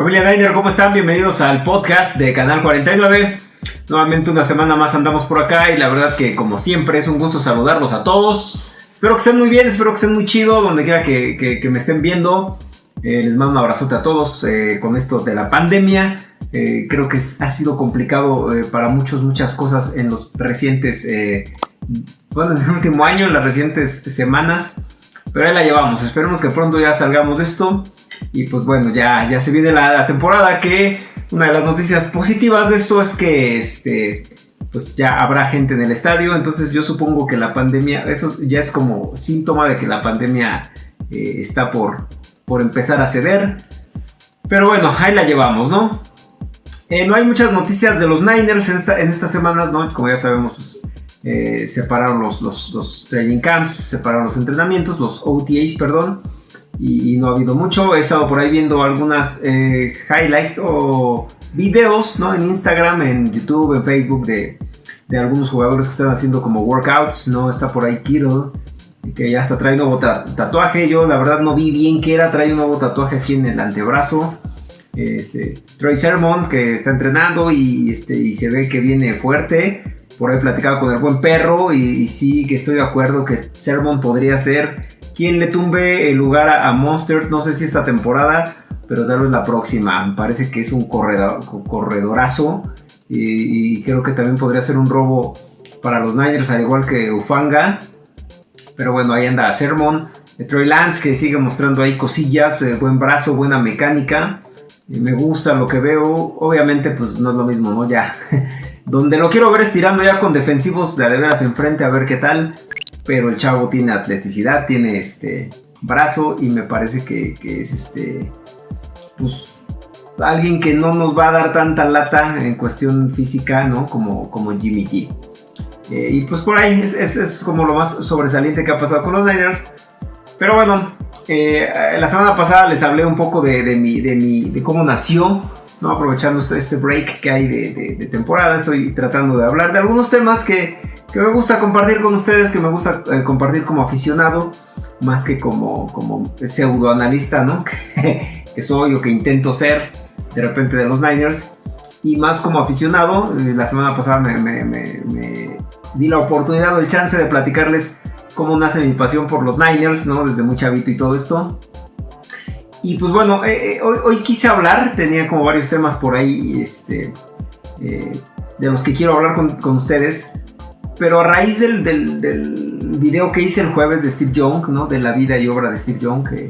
Familia Niner, ¿cómo están? Bienvenidos al podcast de Canal 49. Nuevamente una semana más andamos por acá y la verdad que como siempre es un gusto saludarlos a todos. Espero que estén muy bien, espero que estén muy chido donde quiera que, me estén viendo. Eh, les mando un abrazote a todos eh, con esto de la pandemia. Eh, creo que ha sido complicado para muchos, muchas cosas en los recientes, bueno, en el último año, en las recientes semanas. Pero ahí la llevamos. Esperemos que pronto ya salgamos de esto. Y pues bueno, ya, ya se viene la, temporada que una de las noticias positivas de esto es que este, pues ya habrá gente en el estadio. Entonces yo supongo que la pandemia, eso ya es como síntoma de que la pandemia eh, está por, por empezar a ceder. Pero bueno, ahí la llevamos, ¿no? Eh, no hay muchas noticias de los Niners en, esta, en estas semanas, ¿no? Como ya sabemos, pues eh, separaron los, los, training camps, separaron los entrenamientos, los OTAs, perdón, y, no ha habido mucho. He estado por ahí viendo algunas eh, highlights o videos ¿no? en Instagram, en YouTube, en Facebook de, de, algunos jugadores que están haciendo como workouts. ¿no? Está por ahí Kittle, que ya está trayendo nuevo tatuaje. Yo la verdad no vi bien qué era, trae un nuevo tatuaje aquí en el antebrazo. Este, Troy Sermon que está entrenando y, este, y se ve que viene fuerte por ahí platicaba con el buen perro y, sí que estoy de acuerdo que Sermon podría ser quien le tumbe el lugar a, Monster, no sé si esta temporada, pero tal vez la próxima. Me parece que es un corredor, corredorazo y, creo que también podría ser un robo para los Niners, al igual que Ufanga. Pero bueno, ahí anda Sermon. Troy Lance que sigue mostrando ahí cosillas, eh, buen brazo, buena mecánica. Me gusta lo que veo. Obviamente, pues no es lo mismo, ¿no? Ya Donde lo quiero ver estirando ya con defensivos de veras enfrente a ver qué tal. Pero el chavo tiene atleticidad, tiene este brazo y me parece que, es este. Pues alguien que no nos va a dar tanta lata en cuestión física, ¿no? Como, como Jimmy G. Eh, y pues por ahí es, como lo más sobresaliente que ha pasado con los Niners. Pero bueno, eh, la semana pasada les hablé un poco de, de, mi, de, mi, de cómo nació ¿no? aprovechando este, este break que hay de, temporada, estoy tratando de hablar de algunos temas que, me gusta compartir con ustedes, que me gusta eh, compartir como aficionado, más que como, como pseudoanalista, ¿no? que soy o que intento ser de repente de los Niners, y más como aficionado, eh, la semana pasada me, me di la oportunidad o el chance de platicarles cómo nace mi pasión por los Niners, ¿no? Desde muy chavito y todo esto. Y pues bueno, eh, eh, hoy, quise hablar, tenía como varios temas por ahí este, de los que quiero hablar con, ustedes. Pero a raíz del, del, video que hice el jueves de Steve Young, ¿no? de la vida y obra de Steve Young, que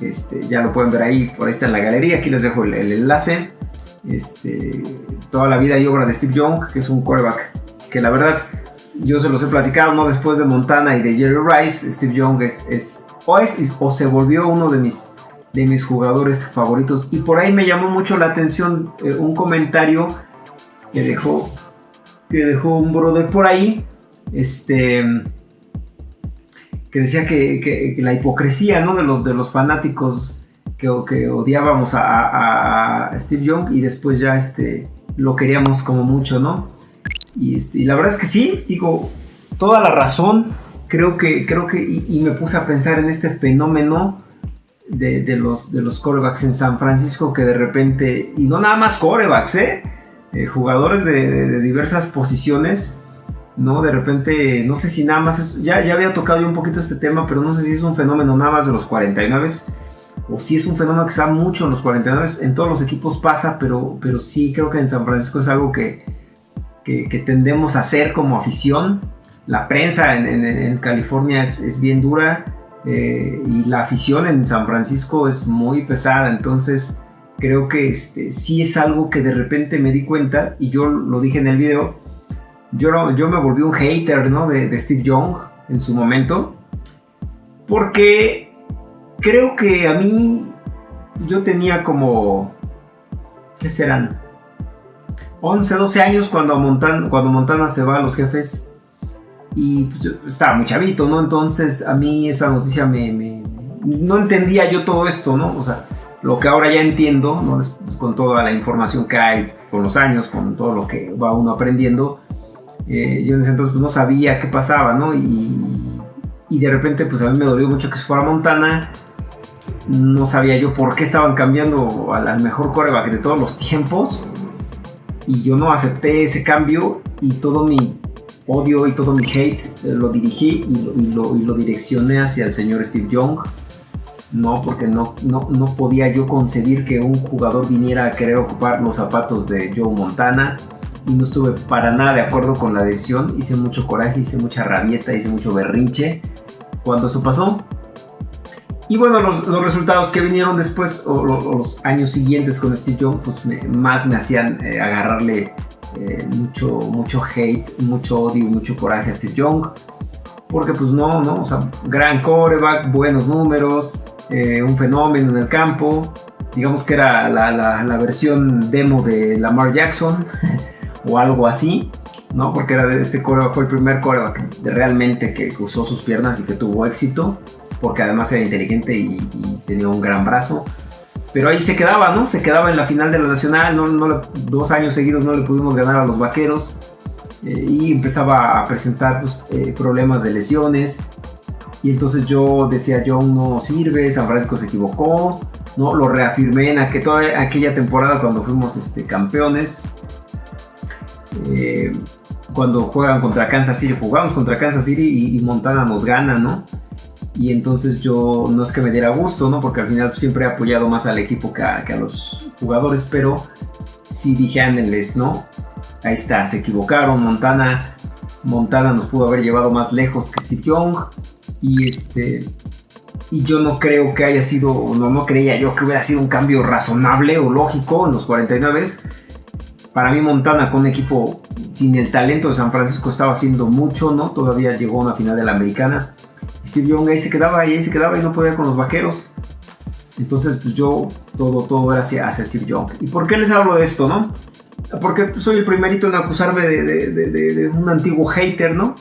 este, ya lo pueden ver ahí, por ahí está en la galería, aquí les dejo el, enlace. Este, toda la vida y obra de Steve Young, que es un quarterback que la verdad yo se los he platicado, ¿no? Después de Montana y de Jerry Rice, Steve Young es, es, o, es, o se volvió uno de mis de mis jugadores favoritos. Y por ahí me llamó mucho la atención eh, un comentario que dejó, que dejó un brother por ahí, este, que decía que, la hipocresía ¿no? de, los, de los fanáticos que, que odiábamos a, Steve Young y después ya este, lo queríamos como mucho, ¿no? Y, este, la verdad es que sí, digo, toda la razón, creo que, creo que, y me puse a pensar en este fenómeno de, los, de los corebacks en San Francisco que de repente, y no nada más corebacks, ¿eh? Eh jugadores de, diversas posiciones, ¿no? De repente, no sé si nada más, ya, ya había tocado yo un poquito este tema, pero no sé si es un fenómeno nada más de los 49 o si es un fenómeno que da mucho en los 49, en todos los equipos pasa, pero, pero sí creo que en San Francisco es algo que, que, tendemos a hacer como afición. La prensa en, California es, es bien dura eh, y la afición en San Francisco es muy pesada, entonces creo que este, sí es algo que de repente me di cuenta y yo lo dije en el video, yo, yo me volví un hater ¿no? de, Steve Young en su momento, porque creo que a mí yo tenía como, ¿qué serán? 11, 12 años cuando Montana, cuando Montana se va a los jefes y pues, estaba muy chavito, ¿no? Entonces a mí esa noticia me, No entendía yo todo esto, ¿no? O sea, lo que ahora ya entiendo. Con toda la información que hay, con los años, con todo lo que va uno aprendiendo, eh, yo en ese entonces pues, no sabía qué pasaba, ¿no? Y, de repente pues a mí me dolió mucho que se fuera Montana no sabía yo por qué estaban cambiando al, mejor coreback de todos los tiempos. Y yo no acepté ese cambio y todo mi odio y todo mi hate eh, lo dirigí y lo, direccioné hacia el señor Steve Young. No, porque no, no, no podía yo concebir que un jugador viniera a querer ocupar los zapatos de Joe Montana y no estuve para nada de acuerdo con la decisión. Hice mucho coraje, hice mucha rabieta, hice mucho berrinche cuando eso pasó. Y bueno, los, resultados que vinieron después, o, los años siguientes con Steve Young, pues más me hacían eh, agarrarle eh, mucho, mucho hate, mucho odio, mucho coraje a Steve Young. Porque pues no, no, o sea, gran coreback, buenos números, eh, un fenómeno en el campo. Digamos que era la, la versión demo de Lamar Jackson o algo así. ¿no? Porque era de este coreback, fue el primer coreback realmente que usó sus piernas y que tuvo éxito, porque además era inteligente y, tenía un gran brazo. Pero ahí se quedaba, ¿no? Se quedaba en la final de la Nacional, no, dos años seguidos no le pudimos ganar a los Vaqueros. Eh, y empezaba a presentar pues, eh, problemas de lesiones. Y entonces yo decía, John no sirve, San Francisco se equivocó, ¿no? Lo reafirmé en aquella temporada cuando fuimos este, campeones. Eh, cuando juegan contra Kansas City, jugamos contra Kansas City y, Montana nos gana, ¿no? Y entonces yo no es que me diera gusto, ¿no? Porque al final siempre he apoyado más al equipo que a, los jugadores, pero sí dije, ándenles, ¿no? Ahí está, se equivocaron, Montana, Montana nos pudo haber llevado más lejos que Steve Young y este y yo no creo que haya sido, no, no creía yo que hubiera sido un cambio razonable o lógico en los 49 para mí Montana con un equipo sin el talento de San Francisco estaba haciendo mucho, ¿no? Todavía llegó a una final de la americana. Steve Young ahí se quedaba ahí se quedaba y no podía con los vaqueros. Entonces, pues yo, todo, todo era hacia, Steve Young. ¿Y por qué les hablo de esto, no? Porque soy el primerito en acusarme de, un antiguo hater, ¿no?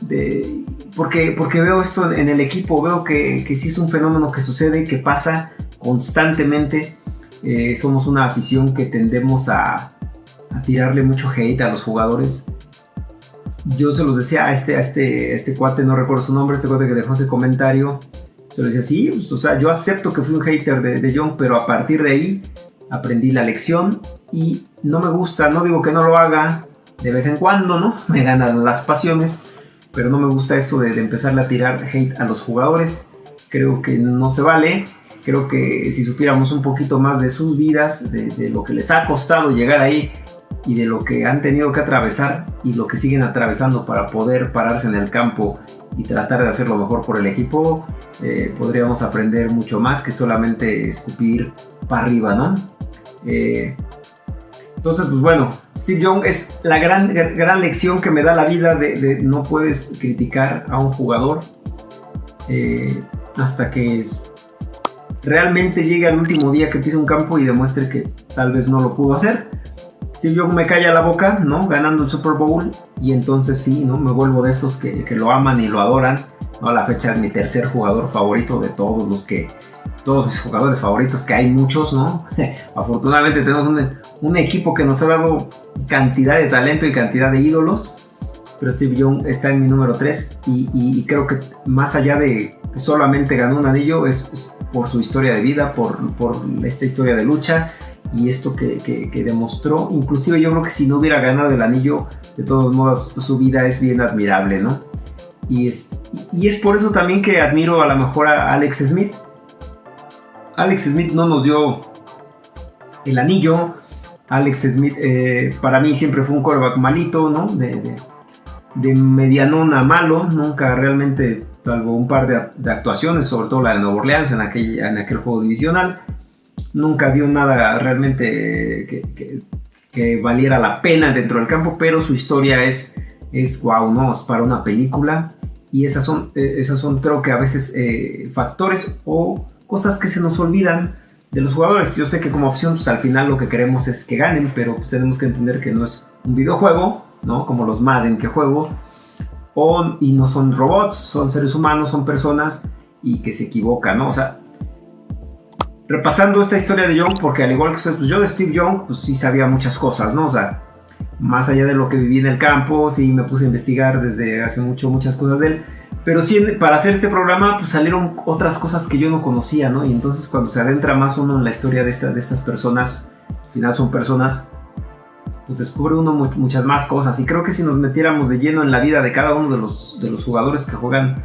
De, porque, porque veo esto en el equipo, veo que, que sí es un fenómeno que sucede, que pasa constantemente. Eh, somos una afición que tendemos a, a tirarle mucho hate a los jugadores. Yo se los decía a este, a este, este cuate, no recuerdo su nombre, este cuate que dejó ese comentario. Se lo decía, sí, pues, o sea, yo acepto que fui un hater de, de John, pero a partir de ahí aprendí la lección y no me gusta, no digo que no lo haga de vez en cuando, ¿no? Me ganan las pasiones, pero no me gusta eso de, de empezarle a tirar hate a los jugadores. Creo que no se vale. Creo que si supiéramos un poquito más de sus vidas, de, lo que les ha costado llegar ahí, y de lo que han tenido que atravesar y lo que siguen atravesando para poder pararse en el campo y tratar de hacer lo mejor por el equipo, eh, podríamos aprender mucho más que solamente escupir para arriba, ¿no? Eh, entonces, pues bueno, Steve Young es la gran, gran lección que me da la vida de, no puedes criticar a un jugador eh, hasta que realmente llegue al último día que pise un campo y demuestre que tal vez no lo pudo hacer Steve Young me calla la boca, ¿no? Ganando el Super Bowl y entonces sí, ¿no? Me vuelvo de esos que, lo aman y lo adoran, ¿no? A la fecha es mi tercer jugador favorito de todos los que, todos mis jugadores favoritos, que hay muchos, ¿no? Afortunadamente tenemos un, equipo que nos ha dado cantidad de talento y cantidad de ídolos, pero Steve Young está en mi número 3 y, creo que más allá de que solamente ganó un anillo, es, por su historia de vida, por, por esta historia de lucha y esto que, demostró, inclusive yo creo que si no hubiera ganado el anillo, de todos modos su vida es bien admirable, ¿no? Y es, y es por eso también que admiro a lo mejor a Alex Smith. Alex Smith no nos dio el anillo. Alex Smith eh, para mí siempre fue un quarterback malito, ¿no? De, de, medianón a malo, nunca realmente, salvo un par de, de, actuaciones, sobre todo la de Nueva Orleans en aquel, en aquel juego divisional nunca dio nada realmente que, valiera la pena dentro del campo, pero su historia es, es wow, ¿no? Es para una película. Y esas son, eh, esas son creo que a veces eh, factores o cosas que se nos olvidan de los jugadores. Yo sé que como opción, pues al final lo que queremos es que ganen, pero pues tenemos que entender que no es un videojuego, ¿no? Como los Madden que juego. O, y no son robots, son seres humanos, son personas y que se equivocan, ¿no? O sea, repasando esta historia de Young, porque al igual que ustedes, pues yo de Steve Young, pues sí sabía muchas cosas, ¿no? O sea, más allá de lo que viví en el campo, sí me puse a investigar desde hace mucho muchas cosas de él, pero sí, para hacer este programa, pues salieron otras cosas que yo no conocía, ¿no? Y entonces cuando se adentra más uno en la historia de, esta, de estas personas, al final son personas, pues descubre uno muchas más cosas. Y creo que si nos metiéramos de lleno en la vida de cada uno de los, de los jugadores que juegan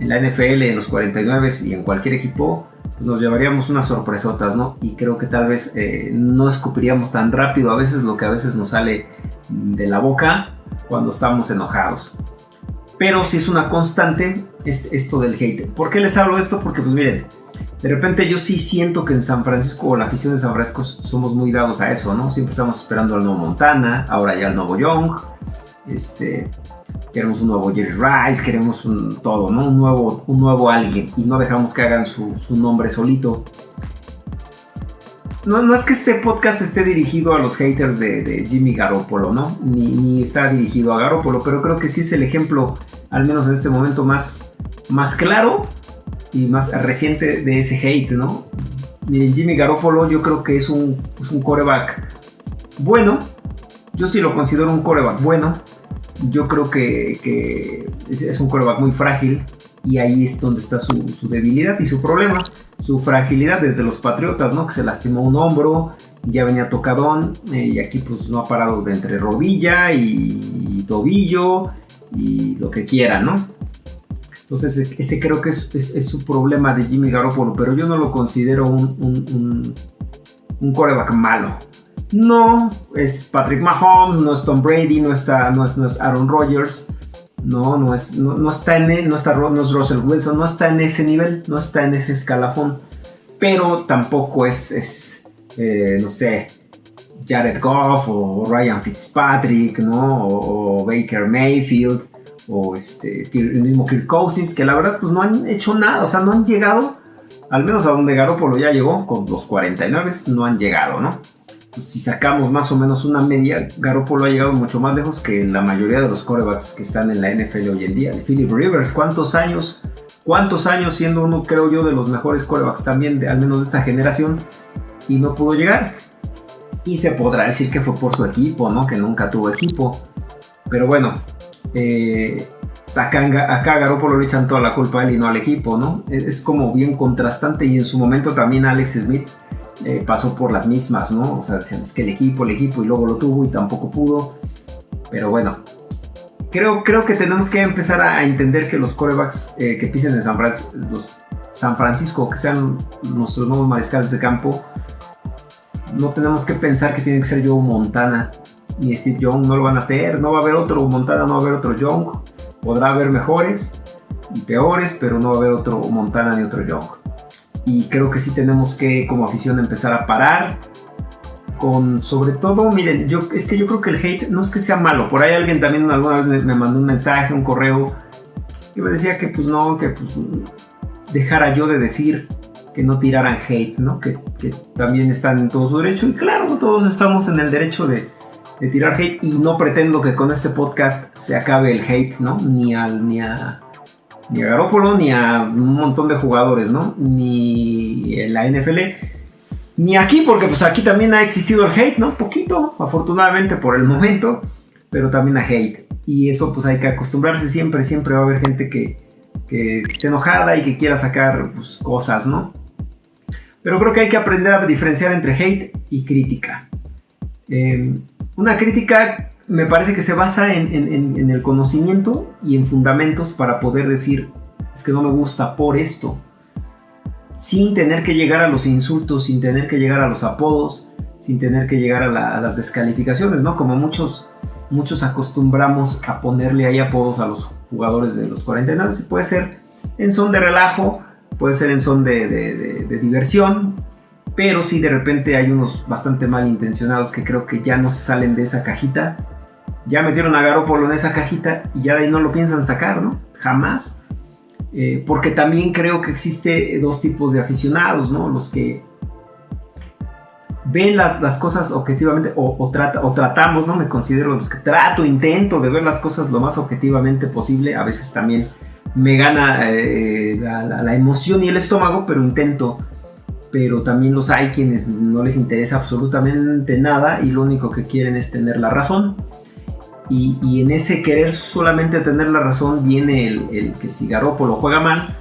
en la NFL, en los 49 y en cualquier equipo, pues nos llevaríamos unas sorpresotas, ¿no? Y creo que tal vez eh, no escupiríamos tan rápido a veces lo que a veces nos sale de la boca cuando estamos enojados. Pero si es una constante es esto del hate. ¿Por qué les hablo esto? Porque pues miren, de repente yo sí siento que en San Francisco o la afición de San Francisco somos muy dados a eso, ¿no? Siempre estamos esperando al nuevo Montana, ahora ya al nuevo Young. Este, queremos un nuevo Jerry Rice, queremos todo, ¿no? Un nuevo, un nuevo alguien y no dejamos que hagan su nombre solito no, es que este podcast esté dirigido a los haters de, Jimmy Garoppolo, ¿no? Ni, está dirigido a Garoppolo, pero creo que sí es el ejemplo, al menos en este momento, más, claro y más reciente de ese hate, ¿no? Miren, Jimmy Garoppolo yo creo que es un, un coreback bueno, yo sí lo considero un coreback bueno, yo creo que, es, un coreback muy frágil y ahí es donde está su debilidad y su problema su fragilidad desde los Patriotas, ¿no? Que se lastimó un hombro, ya venía tocadón eh, y aquí pues no ha parado de entre rodilla y, tobillo y lo que quiera, ¿no? Entonces ese creo que es, su problema de Jimmy Garoppolo, pero yo no lo considero un, un, coreback malo. No es Patrick Mahomes, no es Tom Brady, no, está, no, es, no es Aaron Rodgers, no, no, es, no, está en, no, está, no es Russell Wilson, no está en ese nivel, no está en ese escalafón. Pero tampoco es, es eh, no sé, Jared Goff o Ryan Fitzpatrick, ¿no? O, Baker Mayfield o este, el mismo Kirk Cousins, que la verdad pues no han hecho nada, o sea, no han llegado, al menos a donde Garoppolo ya llegó, con los 49, no han llegado, ¿no? Si sacamos más o menos una media, Garoppolo ha llegado mucho más lejos que la mayoría de los corebacks que están en la NFL hoy en día. Philip Rivers, ¿cuántos años? ¿Cuántos años siendo uno, creo yo, de los mejores corebacks también, de, al menos de esta generación, y no pudo llegar? Y se podrá decir que fue por su equipo, ¿no? Que nunca tuvo equipo. Pero bueno, eh, acá, acá Garoppolo le echan toda la culpa a él y no al equipo, ¿no? Es como bien contrastante y en su momento también Alex Smith eh, pasó por las mismas, ¿no? O sea, es que el equipo, el equipo, y luego lo tuvo y tampoco pudo. Pero bueno, creo, creo que tenemos que empezar a, entender que los corebacks eh, que pisen en San, Francisco, los San Francisco, que sean nuestros nuevos mariscales de campo, no tenemos que pensar que tiene que ser Joe Montana ni Steve Young, no lo van a hacer, no va a haber otro Montana, no va a haber otro Young, podrá haber mejores y peores, pero no va a haber otro Montana ni otro Young y creo que sí tenemos que como afición empezar a parar con sobre todo, miren, yo es que yo creo que el hate no es que sea malo, por ahí alguien también alguna vez me, mandó un mensaje, un correo y me decía que pues no, que pues dejara yo de decir que no tiraran hate, ¿no? Que, también están en todo su derecho y claro, todos estamos en el derecho de, de tirar hate y no pretendo que con este podcast se acabe el hate, ¿no? Ni al ni a ni a Garoppolo, ni a un montón de jugadores, ¿no? Ni la NFL, ni aquí, porque pues aquí también ha existido el hate, ¿no? Poquito, afortunadamente por el momento, pero también a hate. Y eso pues hay que acostumbrarse siempre, siempre va a haber gente que, que, esté enojada y que quiera sacar pues, cosas, ¿no? Pero creo que hay que aprender a diferenciar entre hate y crítica. Eh, una crítica me parece que se basa en, el conocimiento y en fundamentos para poder decir, es que no me gusta por esto, sin tener que llegar a los insultos, sin tener que llegar a los apodos, sin tener que llegar a, las descalificaciones, ¿no? Como muchos, muchos acostumbramos a ponerle ahí apodos a los jugadores de los 49, puede ser en son de relajo, puede ser en son de, de diversión, pero si de repente hay unos bastante malintencionados que creo que ya no se salen de esa cajita ya metieron a Garoppolo en esa cajita y ya de ahí no lo piensan sacar, ¿no? Jamás. Eh, porque también creo que existe dos tipos de aficionados, ¿no? Los que ven las, las cosas objetivamente o, trata, o tratamos, ¿no? Me considero los que trato, intento de ver las cosas lo más objetivamente posible. A veces también me gana eh, la, emoción y el estómago, pero intento. Pero también los hay quienes no les interesa absolutamente nada y lo único que quieren es tener la razón Y, en ese querer solamente tener la razón viene el, que si Garoppolo juega mal,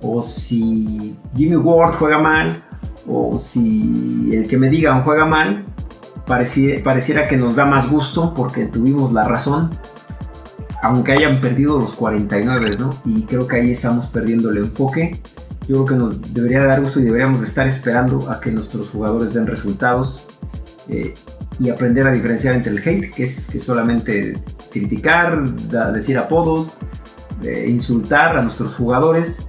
o si Jimmy Ward juega mal, o si el que me digan juega mal, pareciera, que nos da más gusto porque tuvimos la razón, aunque hayan perdido los 49, ¿no? Y creo que ahí estamos perdiendo el enfoque. Yo creo que nos debería dar gusto y deberíamos estar esperando a que nuestros jugadores den resultados. Eh, y aprender a diferenciar entre el hate, que es que solamente criticar, decir apodos, eh, insultar a nuestros jugadores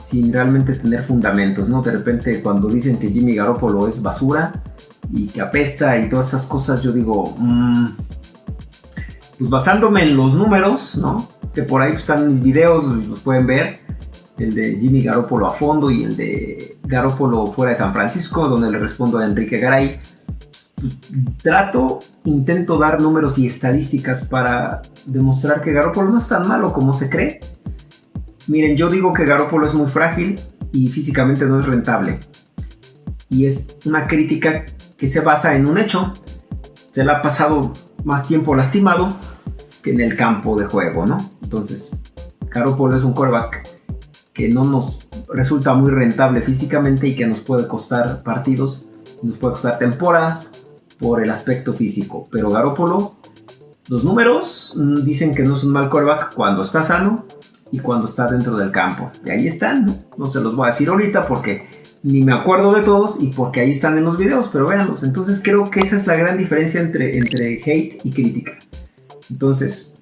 sin realmente tener fundamentos, ¿no? De repente cuando dicen que Jimmy Garoppolo es basura y que apesta y todas estas cosas, yo digo, mm, pues basándome en los números, ¿no? Que por ahí están mis videos, los pueden ver, el de Jimmy Garoppolo a fondo y el de Garoppolo fuera de San Francisco, donde le respondo a Enrique Garay trato, intento dar números y estadísticas para demostrar que Garoppolo no es tan malo como se cree. Miren, yo digo que Garoppolo es muy frágil y físicamente no es rentable. Y es una crítica que se basa en un hecho. Se le ha pasado más tiempo lastimado que en el campo de juego, ¿no? Entonces, Garoppolo es un quarterback que no nos resulta muy rentable físicamente y que nos puede costar partidos, nos puede costar temporadas por el aspecto físico. Pero Garópolo, los números mm, dicen que no es un mal quarterback cuando está sano y cuando está dentro del campo. Y ahí están, ¿no? se los voy a decir ahorita porque ni me acuerdo de todos y porque ahí están en los videos, pero véanlos. Entonces creo que esa es la gran diferencia entre, entre hate y crítica. Entonces,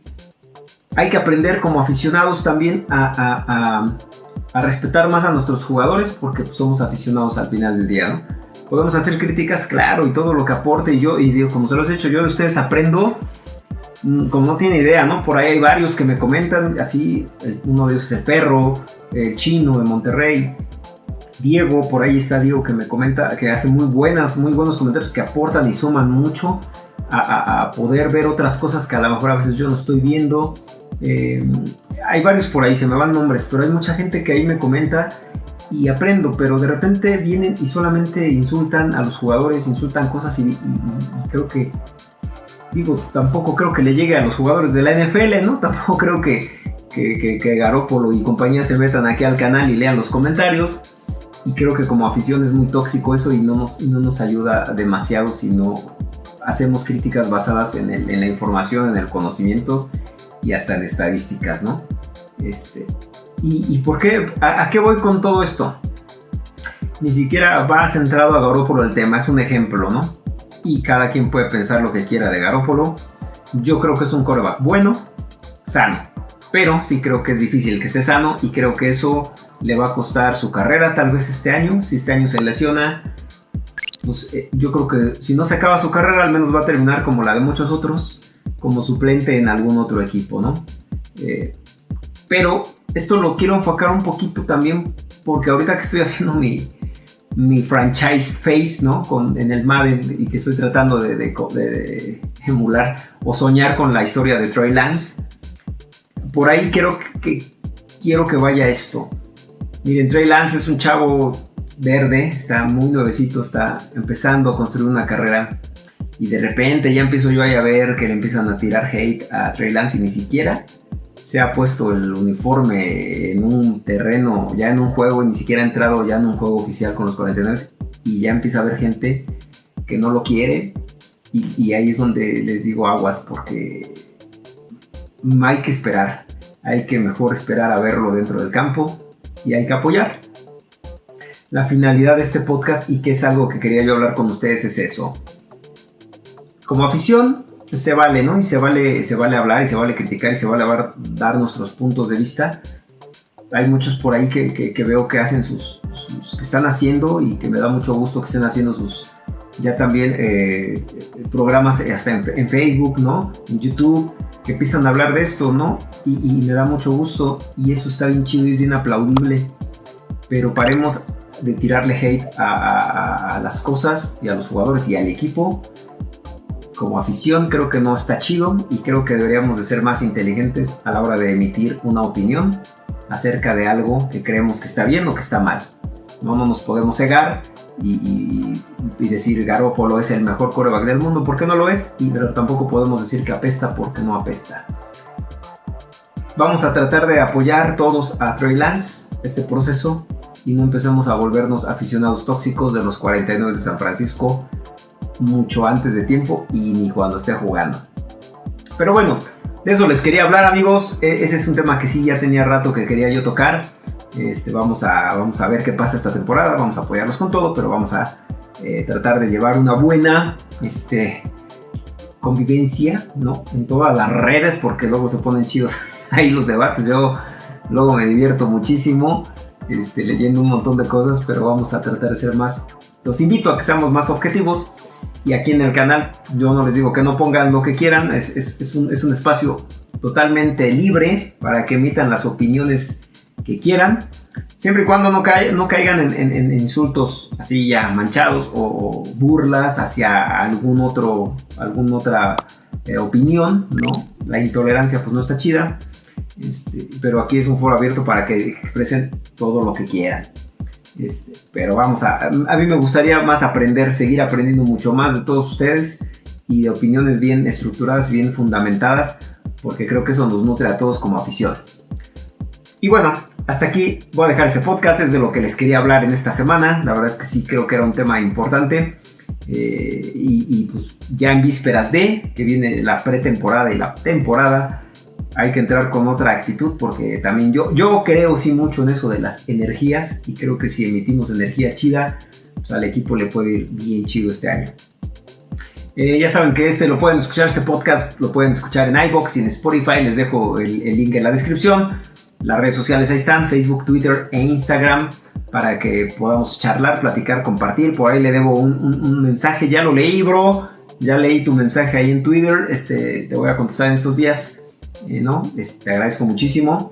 hay que aprender como aficionados también a, respetar más a nuestros jugadores porque pues, somos aficionados al final del día, ¿no? podemos hacer críticas, claro, y todo lo que aporte. Y yo, y digo, como se los he hecho, yo de ustedes aprendo mm, como no tiene idea, ¿no? Por ahí hay varios que me comentan, así, uno de ellos es el perro, el chino de Monterrey, Diego, por ahí está Diego que me comenta, que hace muy buenas, muy buenos comentarios que aportan y suman mucho a, poder ver otras cosas que a lo mejor a veces yo no estoy viendo. Eh, hay varios por ahí, se me van nombres, pero hay mucha gente que ahí me comenta y aprendo, pero de repente vienen y solamente insultan a los jugadores, insultan cosas y, creo que, digo, tampoco creo que le llegue a los jugadores de la NFL, ¿no? Tampoco creo que, que, que, Garópolo y compañía se metan aquí al canal y lean los comentarios. Y creo que como afición es muy tóxico eso y no nos, no nos ayuda demasiado si no hacemos críticas basadas en, la información, en el conocimiento y hasta en estadísticas, ¿no? Este, ¿Y, por qué? A, qué voy con todo esto? Ni siquiera va centrado a Garópolo el tema, es un ejemplo, ¿no? Y cada quien puede pensar lo que quiera de Garópolo. Yo creo que es un coreback bueno, sano. Pero sí creo que es difícil que esté sano y creo que eso le va a costar su carrera tal vez este año. Si este año se lesiona, pues eh, yo creo que si no se acaba su carrera, al menos va a terminar como la de muchos otros, como suplente en algún otro equipo, ¿no? Eh, pero esto lo quiero enfocar un poquito también porque ahorita que estoy haciendo mi, mi franchise face, ¿no? Con, en el Madden y que estoy tratando de, emular o soñar con la historia de Troy Lance. Por ahí quiero que, quiero que vaya esto. Miren, Trey Lance es un chavo verde, está muy nuevecito, está empezando a construir una carrera. Y de repente ya empiezo yo a ver que le empiezan a tirar hate a Trey Lance y ni siquiera se ha puesto el uniforme en un terreno, ya en un juego, y ni siquiera ha entrado ya en un juego oficial con los 49 y ya empieza a haber gente que no lo quiere. Y, ahí es donde les digo aguas porque hay que esperar, hay que mejor esperar a verlo dentro del campo y hay que apoyar. La finalidad de este podcast y que es algo que quería yo hablar con ustedes es eso. Como afición, se vale, ¿no? Y se vale, se vale hablar y se vale criticar y se vale dar, nuestros puntos de vista. Hay muchos por ahí que, veo que hacen sus, que están haciendo y que me da mucho gusto que estén haciendo sus, ya también eh, programas hasta en, Facebook, ¿no? En YouTube, que empiezan a hablar de esto, ¿no? Y, me da mucho gusto y eso está bien chido y bien aplaudible. Pero paremos de tirarle hate a las cosas y a los jugadores y al equipo como afición creo que no está chido y creo que deberíamos de ser más inteligentes a la hora de emitir una opinión acerca de algo que creemos que está bien o que está mal. No, no nos podemos cegar y, decir Garoppolo es el mejor coreback del mundo porque no lo es, y, pero tampoco podemos decir que apesta porque no apesta. Vamos a tratar de apoyar todos a Trey Lance este proceso y no empecemos a volvernos aficionados tóxicos de los 49 de San Francisco mucho antes de tiempo y ni cuando esté jugando. Pero bueno, de eso les quería hablar amigos, e, ese es un tema que sí ya tenía rato que quería yo tocar. Este, vamos, a, vamos a ver qué pasa esta temporada, vamos a apoyarlos con todo, pero vamos a eh, tratar de llevar una buena este, convivencia ¿no? en todas las redes porque luego se ponen chidos ahí los debates. Yo luego me divierto muchísimo este, leyendo un montón de cosas, pero vamos a tratar de ser más. Los invito a que seamos más objetivos y aquí en el canal yo no les digo que no pongan lo que quieran, es, es, un, es un espacio totalmente libre para que emitan las opiniones quieran, siempre y cuando no, no caigan en, insultos así ya manchados o, burlas hacia algún otro, alguna otra eh, opinión, ¿no? La intolerancia pues no está chida, este, pero aquí es un foro abierto para que expresen todo lo que quieran. Este, pero vamos, a, a mí me gustaría más aprender, seguir aprendiendo mucho más de todos ustedes y de opiniones bien estructuradas, bien fundamentadas, porque creo que eso nos nutre a todos como afición. Y bueno, hasta aquí voy a dejar este podcast, es de lo que les quería hablar en esta semana. La verdad es que sí creo que era un tema importante. Eh, y, pues ya en vísperas de que viene la pretemporada y la temporada, hay que entrar con otra actitud porque también yo, yo creo sí mucho en eso de las energías y creo que si emitimos energía chida, pues al equipo le puede ir bien chido este año. Eh, ya saben que este lo pueden escuchar, este podcast lo pueden escuchar en iBox y en Spotify, les dejo el, el link en la descripción. Las redes sociales ahí están, Facebook, Twitter e Instagram, para que podamos charlar, platicar, compartir. Por ahí le debo un, mensaje, ya lo leí, bro. Ya leí tu mensaje ahí en Twitter. Este, te voy a contestar en estos días. Eh, ¿no? Te agradezco muchísimo.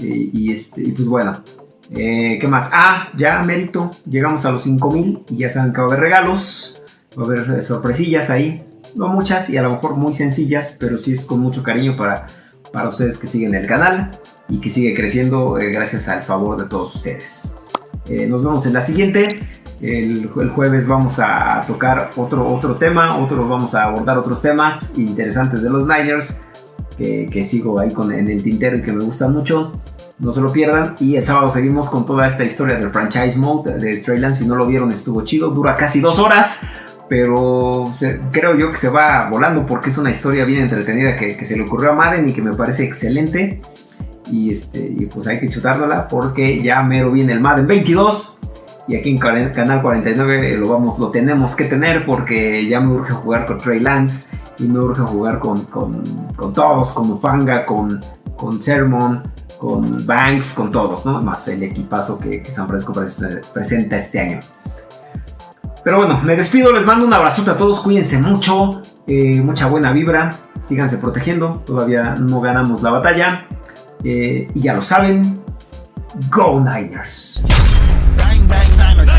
Eh, y, este, pues bueno, eh, ¿qué más? Ah, ya mérito. Llegamos a los 5000 y ya saben que va a haber regalos. Va a haber sorpresillas ahí. No muchas y a lo mejor muy sencillas, pero sí es con mucho cariño para, para ustedes que siguen el canal y que sigue creciendo eh, gracias al favor de todos ustedes. Eh, nos vemos en la siguiente. El, jueves vamos a tocar otro, otro tema, otro, vamos a abordar otros temas interesantes de los Niners que, sigo ahí con, en el tintero y que me gustan mucho. No se lo pierdan. Y el sábado seguimos con toda esta historia del franchise mode de Trey Lance. Si no lo vieron, estuvo chido. Dura casi dos horas. Pero creo yo que se va volando porque es una historia bien entretenida que, que se le ocurrió a Madden y que me parece excelente. Y, este, y pues hay que chutárnosla porque ya mero viene el Madden 22. Y aquí en Canal 49 lo, vamos, lo tenemos que tener porque ya me urge jugar con Trey Lance y me urge jugar con, con, con todos, con Fanga, con, con Sermon, con Banks, con todos, ¿no? Más el equipazo que, San Francisco presenta este año. Pero bueno, me despido, les mando un abrazo a todos, cuídense mucho, eh, mucha buena vibra, síganse protegiendo, todavía no ganamos la batalla. Eh, y ya lo saben, Go Niners. Bang, bang,